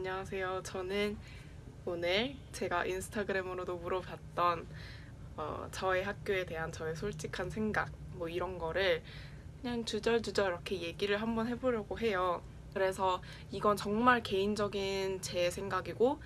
안녕하세요. 저는 오늘 제가 인스타그램으로도 물어봤던 어, 저의 학교에 대한 저의 솔직한 생각 뭐 이런 거를 그냥 주절주절 이렇게 얘기를 한번 해보려고 해요. 그래서 이건 정말 개인적인 제 생각이고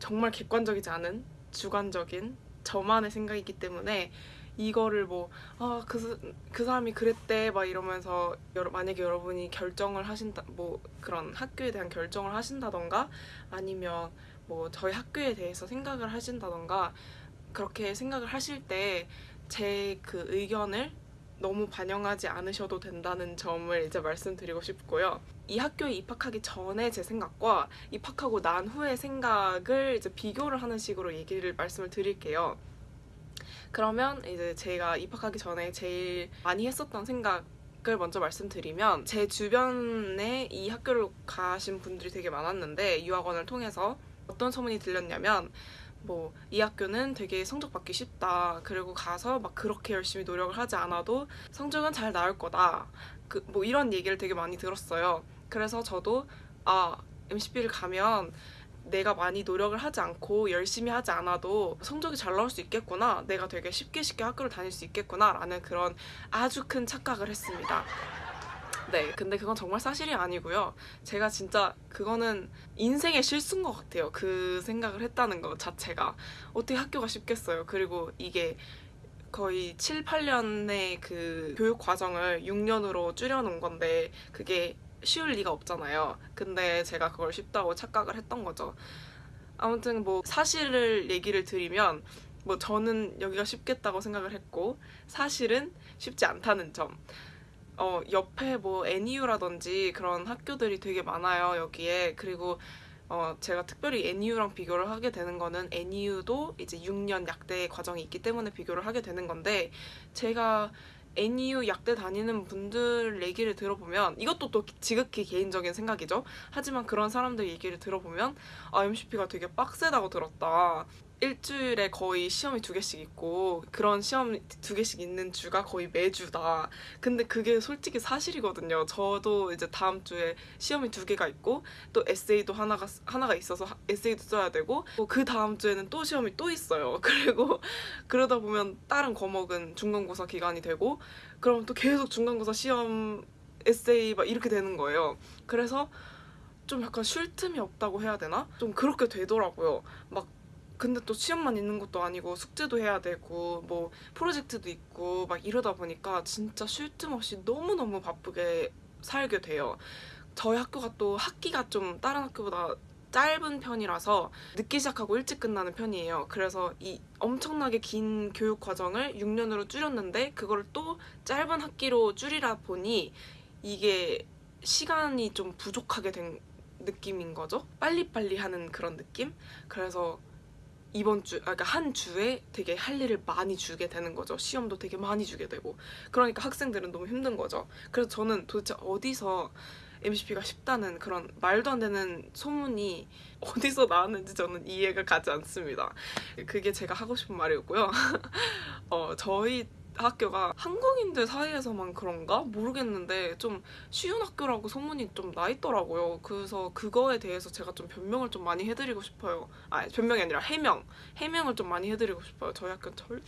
정말 객관적이지 않은 주관적인 저만의 생각이기 때문에 이거를 뭐, 아, 그, 그 사람이 그랬대, 막 이러면서, 여러, 만약에 여러분이 결정을 하신다, 뭐, 그런 학교에 대한 결정을 하신다던가, 아니면 뭐, 저희 학교에 대해서 생각을 하신다던가, 그렇게 생각을 하실 때, 제 그 의견을 너무 반영하지 않으셔도 된다는 점을 이제 말씀드리고 싶고요. 이 학교에 입학하기 전에 제 생각과 입학하고 난 후의 생각을 이제 비교를 하는 식으로 얘기를 말씀을 드릴게요. 그러면 이제 제가 입학하기 전에 제일 많이 했었던 생각 을 먼저 말씀드리면 제 주변에 이 학교를 가신 분들이 되게 많았는데 유학원을 통해서 어떤 소문이 들렸냐면 뭐 이 학교는 되게 성적 받기 쉽다. 그리고 가서 막 그렇게 열심히 노력을 하지 않아도 성적은 잘 나올 거다. 그 뭐 이런 얘기를 되게 많이 들었어요. 그래서 저도 아 MCB를 가면 내가 많이 노력을 하지 않고 열심히 하지 않아도 성적이 잘 나올 수 있겠구나. 내가 되게 쉽게 쉽게 학교를 다닐 수 있겠구나. 라는 그런 아주 큰 착각을 했습니다. 네, 근데 그건 정말 사실이 아니고요. 제가 진짜 그거는 인생의 실수인 것 같아요. 그 생각을 했다는 것 자체가. 어떻게 학교가 쉽겠어요. 그리고 이게 거의 7, 8년의 그 교육 과정을 6년으로 줄여놓은 건데 그게 쉬울 리가 없잖아요. 근데 제가 그걸 쉽다고 착각을 했던 거죠. 아무튼 뭐 사실을 얘기를 드리면 뭐 저는 여기가 쉽겠다고 생각을 했고 사실은 쉽지 않다는 점. 어, 옆에 뭐 NU라든지 그런 학교들이 되게 많아요, 여기에. 그리고 어, 제가 특별히 NU랑 비교를 하게 되는 거는 NU도 이제 6년 약대 과정이 있기 때문에 비교를 하게 되는 건데 제가 NU 약대 다니는 분들 얘기를 들어보면 이것도 또 지극히 개인적인 생각이죠. 하지만 그런 사람들 얘기를 들어보면 아 MCP가 되게 빡세다고 들었다. 일주일에 거의 시험이 두 개씩 있고 그런 시험 두 개씩 있는 주가 거의 매주다. 근데 그게 솔직히 사실이거든요. 저도 이제 다음 주에 시험이 두 개가 있고 또 에세이도 하나가 하나가 있어서 에세이도 써야 되고 그 다음 주에는 또 시험이 또 있어요. 그리고 그러다 보면 다른 과목은 중간고사 기간이 되고 그럼 또 계속 중간고사 시험 에세이 막 이렇게 되는 거예요. 그래서 좀 약간 쉴 틈이 없다고 해야 되나? 좀 그렇게 되더라고요. 막 근데 또 시험만 있는 것도 아니고 숙제도 해야 되고 뭐 프로젝트도 있고 막 이러다 보니까 진짜 쉴 틈 없이 너무너무 바쁘게 살게 돼요. 저희 학교가 또 학기가 좀 다른 학교보다 짧은 편이라서 늦게 시작하고 일찍 끝나는 편이에요. 그래서 이 엄청나게 긴 교육 과정을 6년으로 줄였는데 그걸 또 짧은 학기로 줄이다 보니 이게 시간이 좀 부족하게 된 느낌인 거죠. 빨리빨리 하는 그런 느낌? 그래서 이번 주, 아, 그러니까 한 주에 되게 할 일을 많이 주게 되는 거죠. 시험도 되게 많이 주게 되고. 그러니까 학생들은 너무 힘든 거죠. 그래서 저는 도대체 어디서 MCP가 쉽다는 그런 말도 안 되는 소문이 어디서 나왔는지 저는 이해가 가지 않습니다. 그게 제가 하고 싶은 말이었고요. 어, 저희 학교가 한국인들 사이에서만 그런가? 모르겠는데 좀 쉬운 학교라고 소문이 좀 나 있더라고요. 그래서 그거에 대해서 제가 좀 변명을 좀 많이 해드리고 싶어요. 아 변명이 아니라 해명. 해명을 좀 많이 해드리고 싶어요. 저희 학교는 절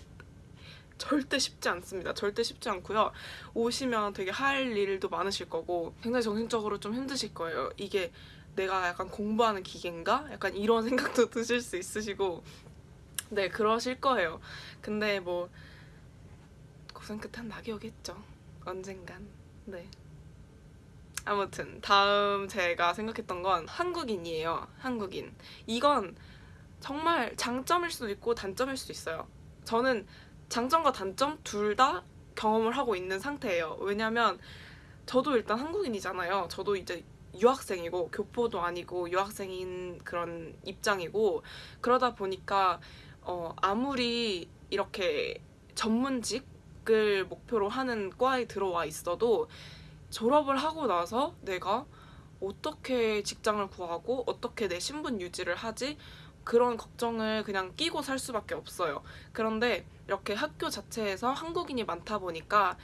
절대 쉽지 않습니다. 절대 쉽지 않고요. 오시면 되게 할 일도 많으실 거고 굉장히 정신적으로 좀 힘드실 거예요. 이게 내가 약간 공부하는 기계인가? 약간 이런 생각도 드실 수 있으시고 네 그러실 거예요. 근데 뭐 고생 끝엔 낙이 오겠죠. 언젠간. 네. 아무튼 다음 제가 생각했던 건 한국인이에요. 한국인. 이건 정말 장점일 수도 있고 단점일 수도 있어요. 저는 장점과 단점 둘 다 경험을 하고 있는 상태예요. 왜냐면 저도 일단 한국인이잖아요. 저도 이제 유학생이고 교포도 아니고 유학생인 그런 입장이고 그러다 보니까 어 아무리 이렇게 전문직 대학을 목표로 하는 과에 들어와 있어도 졸업을 하고 나서 내가 어떻게 직장을 구하고 어떻게 내 신분 유지를 하지 그런 걱정을 그냥 끼고 살 수밖에 없어요. 그런데 이렇게 학교 자체에서 한국인이 많다 보니까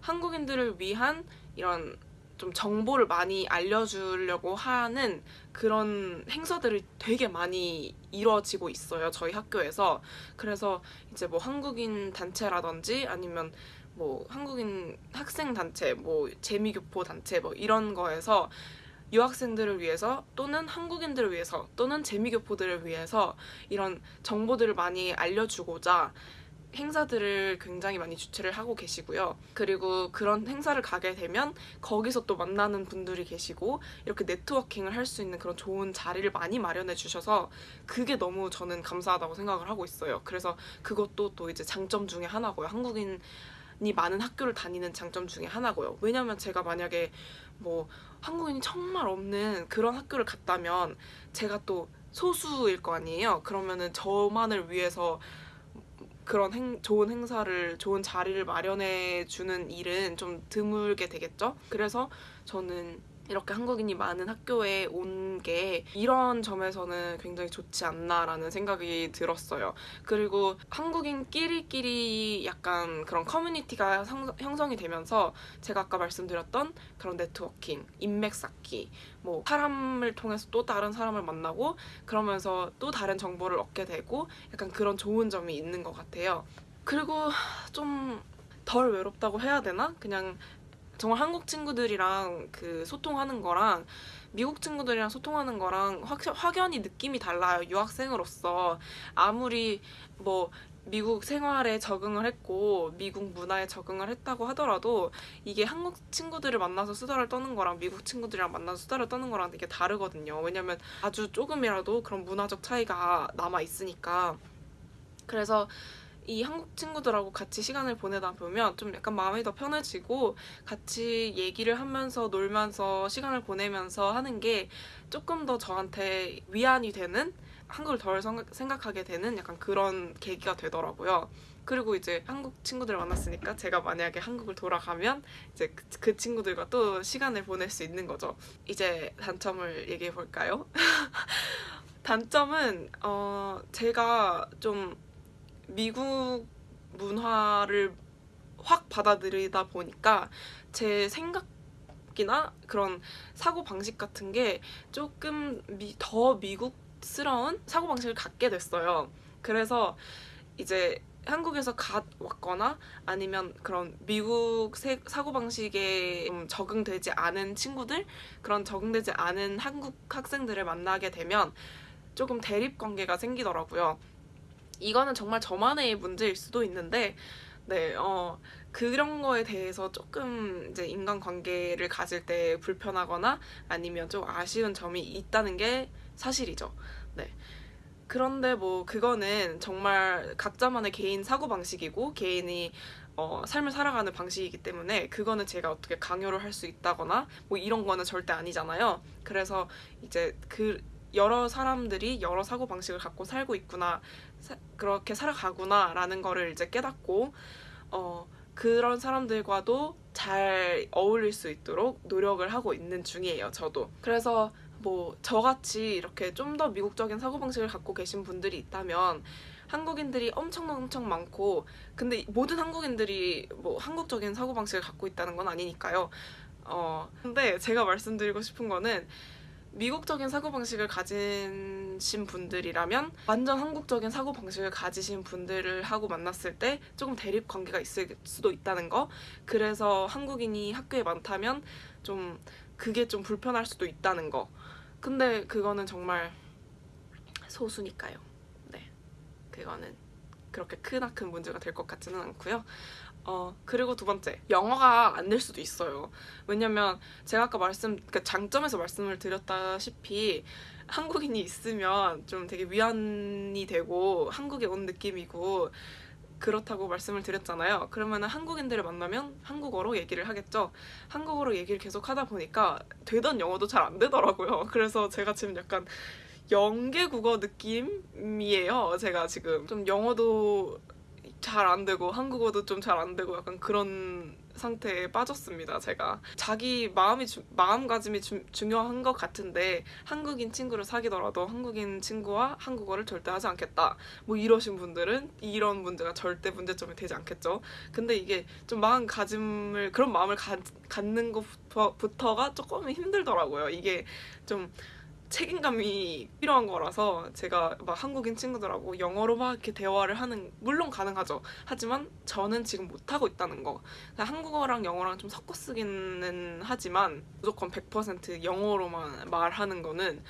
한국인들을 위한 이런 좀 정보를 많이 알려주려고 하는 그런 행사들이 되게 많이 이루어지고 있어요. 저희 학교에서. 그래서 이제 뭐 한국인 단체라든지 아니면 뭐 한국인 학생 단체, 뭐 재미교포 단체 뭐 이런 거에서 유학생들을 위해서 또는 한국인들을 위해서 또는 재미교포들을 위해서 이런 정보들을 많이 알려주고자 행사들을 굉장히 많이 주최를 하고 계시고요. 그리고 그런 행사를 가게 되면 거기서 또 만나는 분들이 계시고 이렇게 네트워킹을 할 수 있는 그런 좋은 자리를 많이 마련해 주셔서 그게 너무 저는 감사하다고 생각을 하고 있어요. 그래서 그것도 또 이제 장점 중에 하나고요. 한국인 이 많은 학교를 다니는 장점 중에 하나고요. 왜냐면 제가 만약에 뭐 한국인이 정말 없는 그런 학교를 갔다면 제가 또 소수일 거 아니에요. 그러면은 저만을 위해서 그런 행, 좋은 행사를 좋은 자리를 마련해 주는 일은 좀 드물게 되겠죠. 그래서 저는 이렇게 한국인이 많은 학교에 온 게 이런 점에서는 굉장히 좋지 않나라는 생각이 들었어요. 그리고 한국인끼리끼리 약간 그런 커뮤니티가 성, 형성이 되면서 제가 아까 말씀드렸던 그런 네트워킹, 인맥 쌓기, 뭐 사람을 통해서 또 다른 사람을 만나고 그러면서 또 다른 정보를 얻게 되고 약간 그런 좋은 점이 있는 것 같아요. 그리고 좀 덜 외롭다고 해야 되나? 그냥 정말 한국 친구들이랑 그 소통하는 거랑 미국 친구들이랑 소통하는 거랑 확, 확연히 느낌이 달라요. 유학생으로서 아무리 뭐 미국 생활에 적응을 했고 미국 문화에 적응을 했다고 하더라도 이게 한국 친구들을 만나서 수다를 떠는 거랑 미국 친구들이랑 만나서 수다를 떠는 거랑 되게 다르거든요. 왜냐면 아주 조금이라도 그런 문화적 차이가 남아 있으니까. 그래서 이 한국 친구들하고 같이 시간을 보내다 보면 좀 약간 마음이 더 편해지고 같이 얘기를 하면서 놀면서 시간을 보내면서 하는 게 조금 더 저한테 위안이 되는 한국을 덜 생각하게 되는 약간 그런 계기가 되더라고요. 그리고 이제 한국 친구들을 만났으니까 제가 만약에 한국을 돌아가면 이제 그, 그 친구들과 또 시간을 보낼 수 있는 거죠. 이제 단점을 얘기해 볼까요? 단점은 어 제가 좀 미국 문화를 확 받아들이다 보니까 제 생각이나 그런 사고 방식 같은 게 조금 미, 더 미국스러운 사고 방식을 갖게 됐어요. 그래서 이제 한국에서 갓 왔거나 아니면 그런 미국 사고방식에 좀 적응되지 않은 친구들 그런 적응되지 않은 한국 학생들을 만나게 되면 조금 대립 관계가 생기더라고요. 이거는 정말 저만의 문제일 수도 있는데 네, 어, 그런 거에 대해서 조금 이제 인간관계를 가질 때 불편하거나 아니면 좀 아쉬운 점이 있다는 게 사실이죠. 네. 그런데 뭐 그거는 정말 각자만의 개인 사고방식이고 개인이 어, 삶을 살아가는 방식이기 때문에 그거는 제가 어떻게 강요를 할 수 있다거나 뭐 이런 거는 절대 아니잖아요. 그래서 이제 그 여러 사람들이 여러 사고 방식을 갖고 살고 있구나 사, 그렇게 살아가구나 라는 거를 이제 깨닫고 어 그런 사람들과도 잘 어울릴 수 있도록 노력을 하고 있는 중이에요 저도. 그래서 뭐 저같이 이렇게 좀 더 미국적인 사고방식을 갖고 계신 분들이 있다면 한국인들이 엄청 엄청 많고 근데 모든 한국인들이 뭐 한국적인 사고방식을 갖고 있다는 건 아니니까요. 어 근데 제가 말씀드리고 싶은 거는 미국적인 사고방식을 가지신 분들이라면 완전 한국적인 사고방식을 가지신 분들을 하고 만났을 때 조금 대립 관계가 있을 수도 있다는 거. 그래서 한국인이 학교에 많다면 좀 그게 좀 불편할 수도 있다는 거. 근데 그거는 정말 소수니까요. 네. 그거는 그렇게 크나큰 문제가 될 것 같지는 않고요 어 그리고 두 번째 영어가 안 될 수도 있어요. 왜냐면 제가 아까 말씀 그 장점에서 말씀을 드렸다시피 한국인이 있으면 좀 되게 위안이 되고 한국에 온 느낌이고 그렇다고 말씀을 드렸잖아요. 그러면 한국인들을 만나면 한국어로 얘기를 하겠죠. 한국어로 얘기를 계속 하다 보니까 되던 영어도 잘 안 되더라고요. 그래서 제가 지금 약간 영계국어 느낌이에요. 제가 지금 좀 영어도 잘 안 되고 한국어도 좀 잘 안 되고 약간 그런 상태에 빠졌습니다. 제가 자기 마음이 주, 마음가짐이 주, 중요한 것 같은데 한국인 친구를 사귀더라도 한국인 친구와 한국어를 절대 하지 않겠다. 뭐 이러신 분들은 이런 문제가 절대 문제점이 되지 않겠죠. 근데 이게 좀 마음가짐을 그런 마음을 가, 갖는 것부터가 조금 힘들더라고요. 이게 좀 책임감이 필요한 거라서 제가 막 한국인 친구들하고 영어로 막 이렇게 대화를 하는 물론 가능하죠. 하지만 저는 지금 못 하고 있다는 거. 한국어랑 영어랑 좀 섞어 쓰기는 하지만 무조건 100% 영어로만 말하는 거는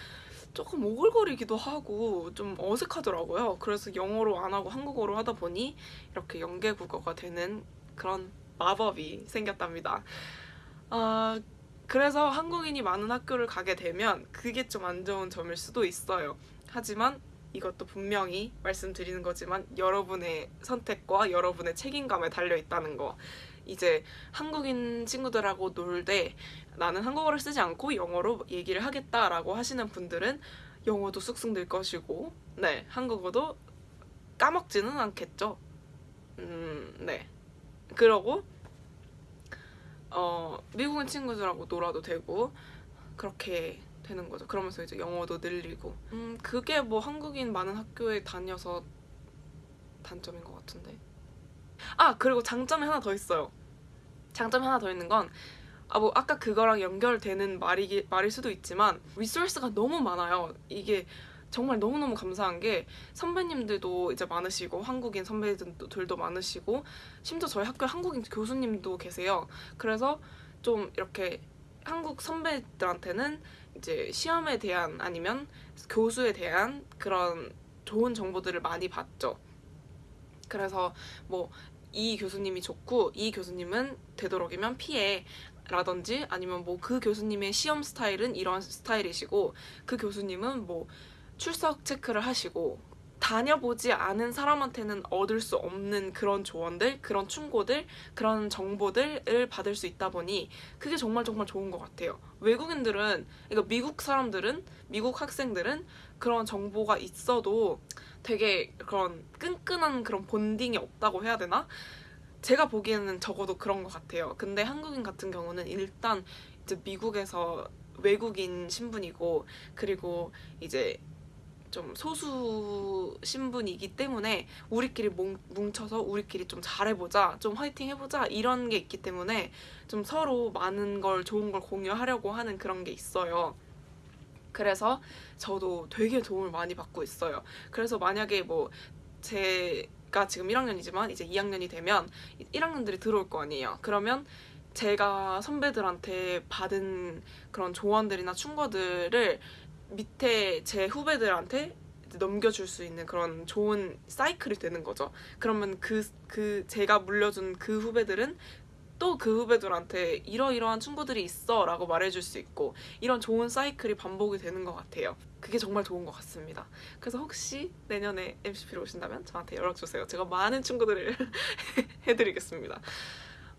조금 오글거리기도 하고 좀 어색하더라고요. 그래서 영어로 안 하고 한국어로 하다 보니 이렇게 연계국어가 되는 그런 마법이 생겼답니다. 아, 그래서 한국인이 많은 학교를 가게 되면 그게 좀 안 좋은 점일 수도 있어요. 하지만 이것도 분명히 말씀드리는 거지만 여러분의 선택과 여러분의 책임감에 달려 있다는 거. 이제 한국인 친구들하고 놀 때 나는 한국어를 쓰지 않고 영어로 얘기를 하겠다라고 하시는 분들은 영어도 쑥쑥 늘 것이고, 네, 한국어도 까먹지는 않겠죠. 음, 네. 그러고 어, 미국인 친구들하고 놀아도 되고 그렇게 되는 거죠. 그러면서 이제 영어도 늘리고. 음, 그게 뭐 한국인 많은 학교에 다녀서 단점인 것 같은데. 아, 그리고 장점이 하나 더 있어요. 장점이 하나 더 있는 건 아, 뭐, 아까 그거랑 연결되는 말이, 말일 수도 있지만, 리소스가 너무 많아요. 이게 정말 너무너무 감사한 게 선배님들도 이제 많으시고 한국인 선배들도 많으시고 심지어 저희 학교에 한국인 교수님도 계세요. 그래서 좀 이렇게 한국 선배들한테는 이제 시험에 대한 아니면 교수에 대한 그런 좋은 정보들을 많이 받죠. 그래서 뭐 이 교수님이 좋고 이 교수님은 되도록이면 피해 라든지 아니면 뭐 그 교수님의 시험 스타일은 이런 스타일이시고 그 교수님은 뭐 출석 체크를 하시고 다녀보지 않은 사람한테는 얻을 수 없는 그런 조언들, 그런 충고들, 그런 정보들을 받을 수 있다 보니 그게 정말 정말 좋은 것 같아요. 외국인들은, 그러니까 미국 사람들은, 미국 학생들은 그런 정보가 있어도 되게 그런 끈끈한 그런 본딩이 없다고 해야 되나? 제가 보기에는 적어도 그런 것 같아요. 근데 한국인 같은 경우는 일단 이제 미국에서 외국인 신분이고 그리고 이제 좀 소수 신분이기 때문에 우리끼리 뭉쳐서 우리끼리 좀 잘해보자, 좀 화이팅 해보자 이런 게 있기 때문에 좀 서로 많은 걸 좋은 걸 공유하려고 하는 그런 게 있어요. 그래서 저도 되게 도움을 많이 받고 있어요. 그래서 만약에 뭐 제가 지금 1학년이지만 이제 2학년이 되면 1학년들이 들어올 거 아니에요. 그러면 제가 선배들한테 받은 그런 조언들이나 충고들을 밑에 제 후배들한테 넘겨줄 수 있는 그런 좋은 사이클이 되는 거죠. 그러면 그, 그, 제가 물려준 그 후배들은 또 그 후배들한테 이러이러한 충고들이 있어 라고 말해줄 수 있고 이런 좋은 사이클이 반복이 되는 것 같아요. 그게 정말 좋은 것 같습니다. 그래서 혹시 내년에 MCP로 오신다면 저한테 연락주세요. 제가 많은 충고들을 해드리겠습니다.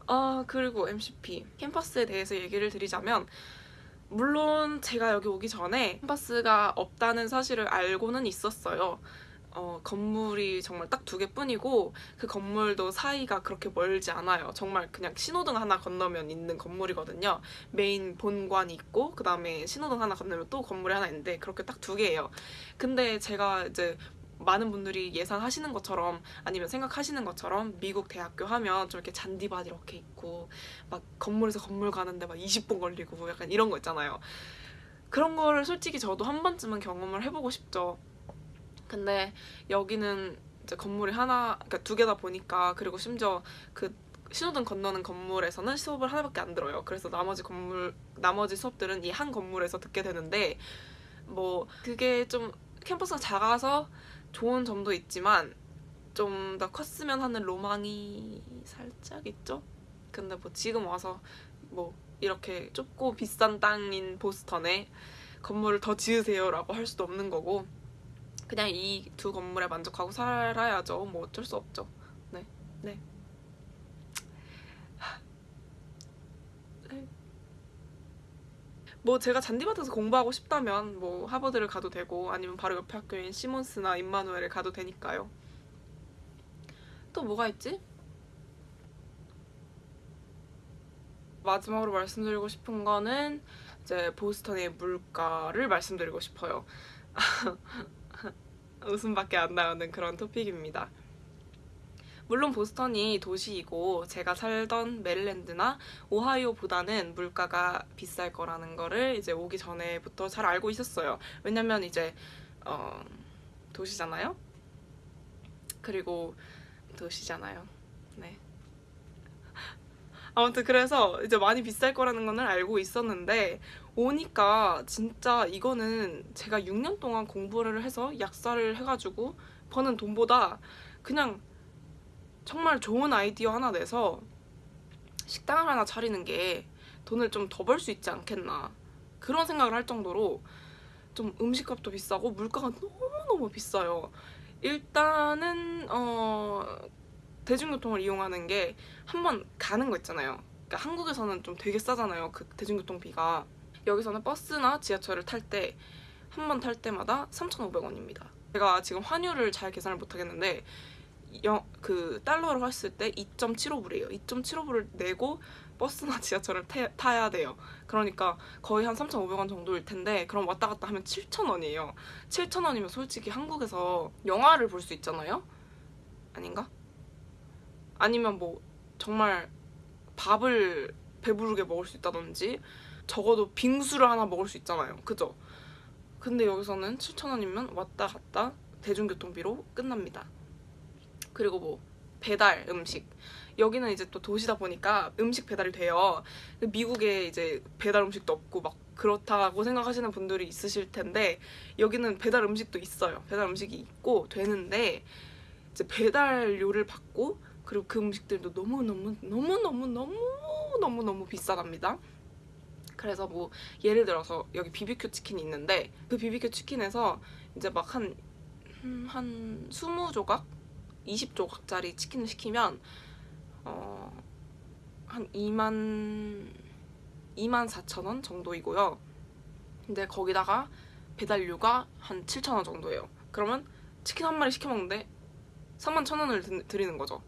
아, 그리고 MCP 캠퍼스에 대해서 얘기를 드리자면 물론 제가 여기 오기 전에 캠퍼스가 없다는 사실을 알고는 있었어요. 어, 건물이 정말 딱 두 개뿐이고 그 건물도 사이가 그렇게 멀지 않아요. 정말 그냥 신호등 하나 건너면 있는 건물이거든요. 메인 본관이 있고 그 다음에 신호등 하나 건너면 또 건물이 하나 있는데 그렇게 딱 두 개예요. 근데 제가 이제 많은 분들이 예상하시는 것처럼 아니면 생각하시는 것처럼 미국 대학교 하면 좀 이렇게 잔디밭 이렇게 있고 막 건물에서 건물 가는데 막 20분 걸리고 약간 이런 거 있잖아요. 그런 거를 솔직히 저도 한 번쯤은 경험을 해보고 싶죠. 근데 여기는 이제 건물이 하나, 그러니까 두 개다 보니까 그리고 심지어 그 신호등 건너는 건물에서는 수업을 하나밖에 안 들어요. 그래서 나머지 건물, 나머지 수업들은 이 한 건물에서 듣게 되는데 뭐 그게 좀 캠퍼스가 작아서 좋은 점도 있지만 좀 더 컸으면 하는 로망이 살짝 있죠. 근데 뭐 지금 와서 뭐 이렇게 좁고 비싼 땅인 보스턴에 건물을 더 지으세요 라고 할 수도 없는 거고 그냥 이 두 건물에 만족하고 살아야죠. 뭐 어쩔 수 없죠. 네, 네. 뭐 제가 잔디밭에서 공부하고 싶다면 뭐 하버드를 가도 되고 아니면 바로 옆에 학교인 시몬스나 임마누엘을 가도 되니까요. 또 뭐가 있지? 마지막으로 말씀드리고 싶은 거는 이제 보스턴의 물가를 말씀드리고 싶어요. 웃음밖에 안 나오는 그런 토픽입니다. 물론 보스턴이 도시이고 제가 살던 메릴랜드나 오하이오보다는 물가가 비쌀 거라는 거를 이제 오기 전에부터 잘 알고 있었어요. 왜냐면 이제 어, 도시잖아요. 그리고 도시잖아요. 네. 아무튼 그래서 이제 많이 비쌀 거라는 거는 알고 있었는데 오니까 진짜 이거는 제가 6년 동안 공부를 해서 약사를 해가지고 버는 돈보다 그냥 정말 좋은 아이디어 하나 내서 식당을 하나 차리는 게 돈을 좀 더 벌 수 있지 않겠나 그런 생각을 할 정도로 좀 음식값도 비싸고 물가가 너무너무 비싸요. 일단은 어 대중교통을 이용하는 게 한번 가는 거 있잖아요. 그러니까 한국에서는 좀 되게 싸잖아요. 그 대중교통비가. 여기서는 버스나 지하철을 탈 때 한 번 탈 때마다 3,500원입니다. 제가 지금 환율을 잘 계산을 못 하겠는데 영, 그 달러로 했을 때 2.75불이에요. 2.75불을 내고 버스나 지하철을 태, 타야 돼요. 그러니까 거의 한 3,500원 정도일 텐데 그럼 왔다 갔다 하면 7,000원이에요. 7,000원이면 솔직히 한국에서 영화를 볼 수 있잖아요? 아닌가? 아니면 뭐 정말 밥을 배부르게 먹을 수 있다든지 적어도 빙수를 하나 먹을 수 있잖아요. 그죠? 근데 여기서는 7,000원이면 왔다 갔다 대중교통비로 끝납니다. 그리고 뭐 배달 음식 여기는 이제 또 도시다 보니까 음식 배달이 돼요. 미국에 이제 배달 음식도 없고 막 그렇다고 생각하시는 분들이 있으실 텐데 여기는 배달 음식도 있어요. 배달 음식이 있고 되는데 이제 배달료를 받고 그리고 그 음식들도 너무 너무 너무 너무 너무 너무 너무 비싸답니다. 그래서 뭐 예를 들어서 여기 비비큐 치킨이 있는데 그 비비큐 치킨에서 이제 막 한한 20조각 20조각짜리 치킨을 시키면 어, 한 2만 2만 4천 원 정도이고요. 근데 거기다가 배달료가 한 7천 원 정도예요. 그러면 치킨 한 마리 시켜 먹는데 3만 천 원을 드리는 거죠.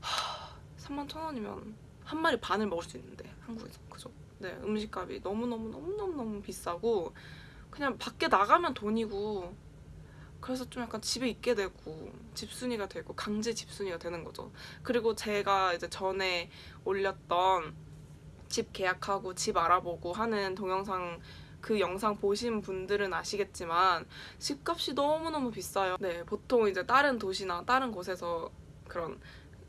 하, 3만 천 원이면 한 마리 반을 먹을 수 있는데 한국에서 그죠? 네 음식값이 너무 너무 너무 너무 너무 비싸고 그냥 밖에 나가면 돈이고 그래서 좀 약간 집에 있게 되고 집순이가 되고 강제 집순이가 되는 거죠. 그리고 제가 이제 전에 올렸던 집 계약하고 집 알아보고 하는 동영상 그 영상 보신 분들은 아시겠지만 집값이 너무너무 비싸요. 네, 보통 이제 다른 도시나 다른 곳에서 그런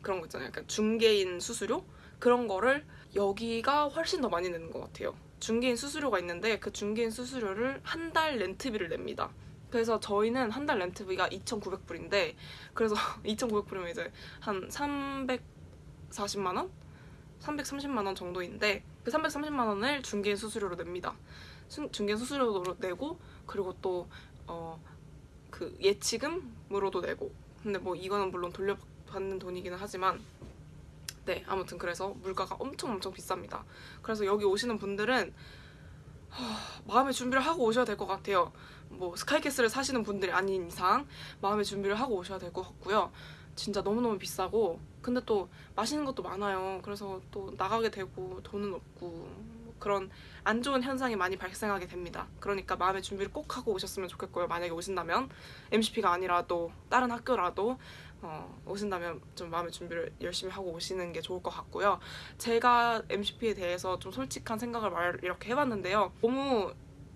그런 거 있잖아요. 약간 중개인 수수료 그런 거를 여기가 훨씬 더 많이 내는 것 같아요. 중개인 수수료가 있는데 그 중개인 수수료를 한 달 렌트비를 냅니다. 그래서 저희는 한 달 렌트비가 2,900불인데 그래서 2,900불이면 이제 한 340만 원? 330만 원 정도인데 그 330만 원을 중개인 수수료로 냅니다. 수, 중개인 수수료로 내고 그리고 또 어 그 예치금으로도 내고 근데 뭐 이거는 물론 돌려받는 돈이기는 하지만 네 아무튼 그래서 물가가 엄청 엄청 비쌉니다. 그래서 여기 오시는 분들은 하, 마음의 준비를 하고 오셔야 될 것 같아요. 뭐 스카이캐슬을 사시는 분들이 아닌 이상 마음의 준비를 하고 오셔야 될 것 같고요. 진짜 너무너무 비싸고 근데 또 맛있는 것도 많아요. 그래서 또 나가게 되고 돈은 없고 뭐 그런 안 좋은 현상이 많이 발생하게 됩니다. 그러니까 마음의 준비를 꼭 하고 오셨으면 좋겠고요. 만약에 오신다면 MCP가 아니라도 다른 학교라도 어, 오신다면 좀 마음의 준비를 열심히 하고 오시는 게 좋을 것 같고요. 제가 MCP에 대해서 좀 솔직한 생각을 말 이렇게 해봤는데요. 너무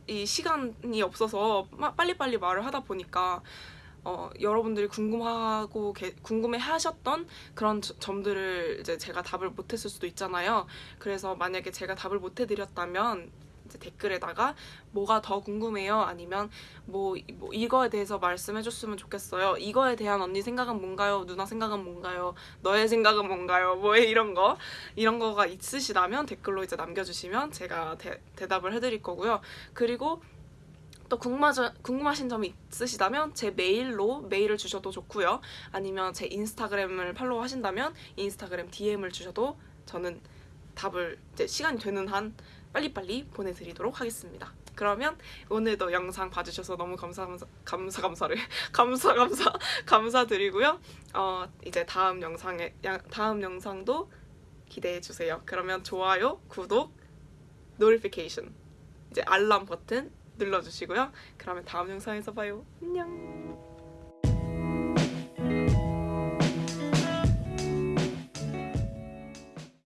이 시간이 없어서 빨리빨리 말을 하다 보니까 어, 여러분들이 궁금하고 게, 궁금해 하셨던 그런 저, 점들을 이제 제가 답을 못했을 수도 있잖아요. 그래서 만약에 제가 답을 못해드렸다면 댓글에다가 뭐가 더 궁금해요? 아니면 뭐, 뭐 이거에 대해서 말씀해줬으면 좋겠어요. 이거에 대한 언니 생각은 뭔가요? 누나 생각은 뭔가요? 너의 생각은 뭔가요? 뭐 이런 거 이런 거가 있으시다면 댓글로 이제 남겨주시면 제가 대, 대답을 해드릴 거고요. 그리고 또 궁금하저, 궁금하신 점이 있으시다면 제 메일로 메일을 주셔도 좋고요. 아니면 제 인스타그램을 팔로우 하신다면 인스타그램 DM을 주셔도 저는 답을 이제 시간이 되는 한 빨리빨리 보내드리도록 하겠습니다. 그러면 오늘도 영상 봐주셔서 너무 감사 감사 감사 감사를 감사 감사 감사드리고요. 어 이제 다음 영상에 다음 영상도 기대해 주세요. 그러면 좋아요, 구독, 노티피케이션 이제 알람 버튼 눌러주시고요. 그러면 다음 영상에서 봐요. 안녕.